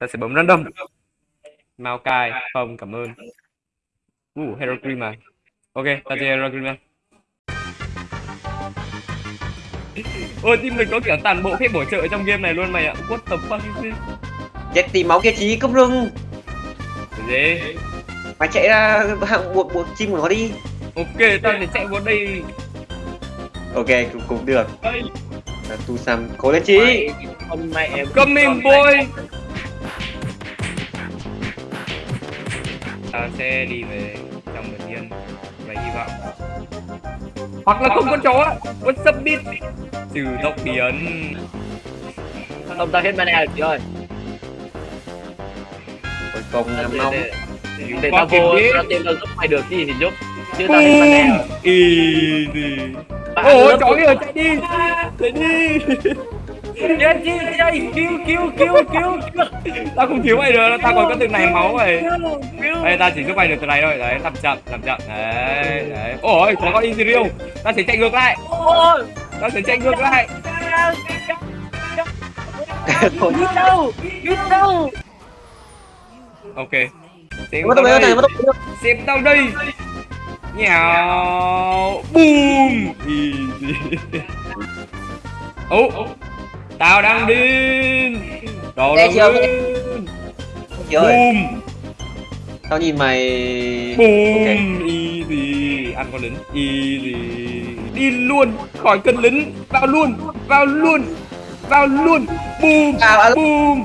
ta sẽ bấm random. Mao cai không cảm ơn. Uh hero cream à ok ta chơi hero cream à ôi team mình có kiểu toàn bộ phép bổ trợ trong game này luôn mày ạ. What the fuck is this? Chết tìm máu kia trí cấp rừng gì? Mày chạy ra hạng buộc buộc chim của nó đi. Ok ta sẽ chạy vào đây. Ok cũng, cũng được. Tu Sam cố lên trí Con mẹ em coming boy ta sẽ đi về trong bình yên và hy vọng hoặc là không có chó what's up bitch trừ tốc biến. Không ta hết mana rồi chị ơi? Công Để- năm nóng để- tao fucking vô tao tìm tao giúp mày được gì thì giúp. Chứ tao hết mana rồi. Bạn Ôi của- kìa chạy đi. Chạy đi. Chết chi chạy cứu cứu cứu cứu. Tao không cứu mày được, tao còn có từng này máu mày. Đây tao chỉ giúp mày được từ này thôi. Đấy, làm chậm, làm chậm. Đấy, đấy. Ôi, có con Ezreal. Tao sẽ chạy ngược lại. Ôi Tao sẽ chạy ngược lại. Thôi Đi đâu Đi đâu Ok. Xem Mất tao đây. mất tao Xem tao đây. Nhào. Boom. Easy. Ồ. Tao đang điên. Đồ đang điên. Boom. Tao nhìn mày Boom. Ok Easy. Ăn con lính. Easy. Đi luôn. Khỏi cần lính. Vào luôn. Vào luôn. Vào luôn. Boom. À, Boom.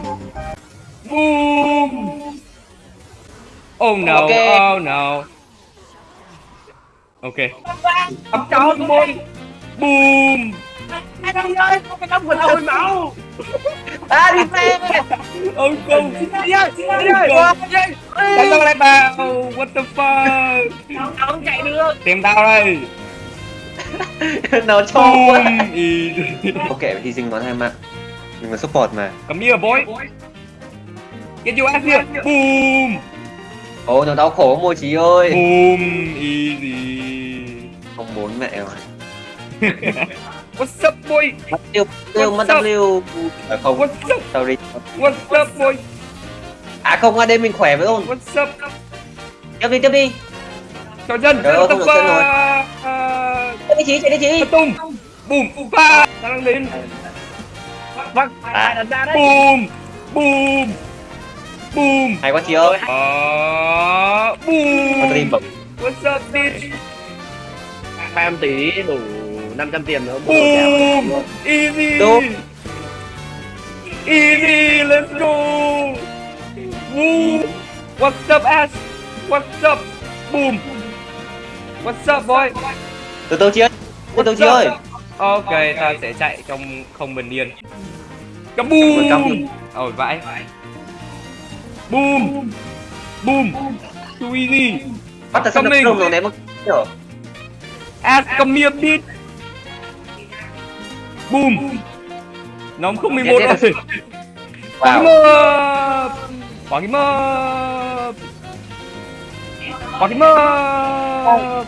Boom. Oh no. Ok. Oh no. Ok. Ấm chó Boom. Anh ơi Không phải đóng mình hồi máu À đi về Ông không. Đi ơi Đi ơi Đánh tao lại vào. What the fuck. Không chạy được Tìm tao đây. Nó cho Boom. quá. Ok hy sinh nó hai mạng Mình là support mà Come here, boy. Get your ass here. Boom. Ôi nó đau khổ môi trí ơi Boom. Easy. Không muốn mẹ rồi What's up, boy? Mất tiêu tiêu mất? W À không What's up? sorry What's up, boy? À không AD mình khỏe với ôn What's up? Tiếp đi tiếp đi Chào chân. Trời ơi, Tập không được chân rồi. và... Chạy đi trí chạy đi trí Tung. Boom. Ba. Tao đang đến. Vâng À. Đặt ra đấy Boom. Boom. Boom. Hay quá trí ơi Ờ. Boom. What's up, bitch? Ba em tí đủ 500 tiền nữa. Boom. Easy. Đúng. Easy. Let's go. Woo. What's up, ass? What's up? Boom. What's up, boy? Từ từ trí ơi Từ từ trí ơi Ok, ta sẽ chạy trong không bình yên. Boom. Ôi vãi. Boom. Boom. Too easy. Bắt ta xong được rồi ném một Ask come here, bitch. Boom. Nó không 11 Chết, chết, rồi. Quả kim ấp. Quả kim ấp. Quả kim.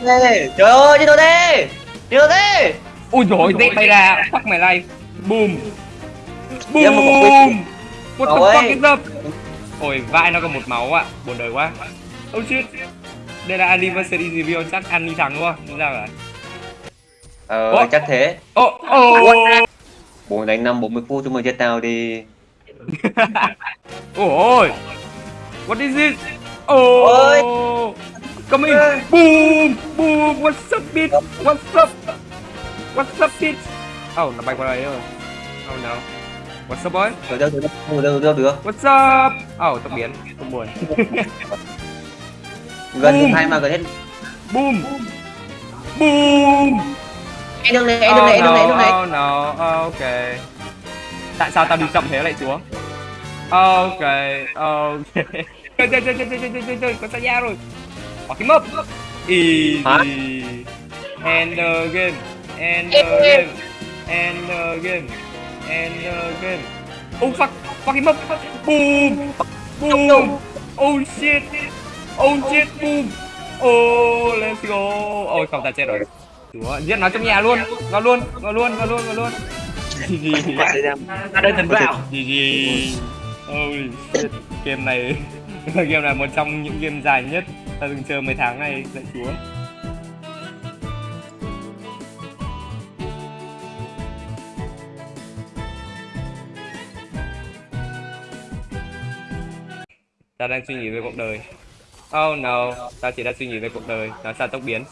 Ê, Trời ơi đi đâu thế Đi đâu thế Ui dồi dép bay ra. Fuck my life. Boom. Boom. What the fuck is up? Ôi vai nó còn một máu ạ. Buồn đời quá. Oh shit. Đây là anniversary review chắc ăn đi thắng đúng không? Đúng ra rồi. Ờ Ủa? chắc thế Ồ ồ. Bố đánh 5 40 phút chúng mày chết tao đi Ôi. What is this? Oh. Ôi. Come in. Boom. Boom. What's up bitch? What's up? What's up bitch? Oh, nó bay qua đây rồi. Oh no. What's up boy? Được được đâu được đâu được What's up? Oh, tao biến. Không buồn. Gần Boom. hai mà gần hết Boom. Boom. Em đường này em đường này em đường này đường này Oh no, ok. Tại sao tao đi chậm thế lại xuống? Ok, ok. Chơi chơi chơi chơi chơi chơi chơi chơi có sao ra rồi. Bỏ cái mập. Easy. End the game. End the game. End the game. End the game. Oh fuck, fuck him up. Boom. Boom. Oh shit. Oh shit, boom. Oh, let's go. Ôi không ta chết rồi. Chúa, giết nó trong nhà luôn. Vào luôn, vào luôn, vào luôn, vào luôn. GG. Ta đây thần vào GG. Holy shit, game này game này một trong những game dài nhất ta từng chơi mấy tháng này lạy chúa ta đang suy nghĩ về cuộc đời oh no ta chỉ đang suy nghĩ về cuộc đời nó sao tốc biến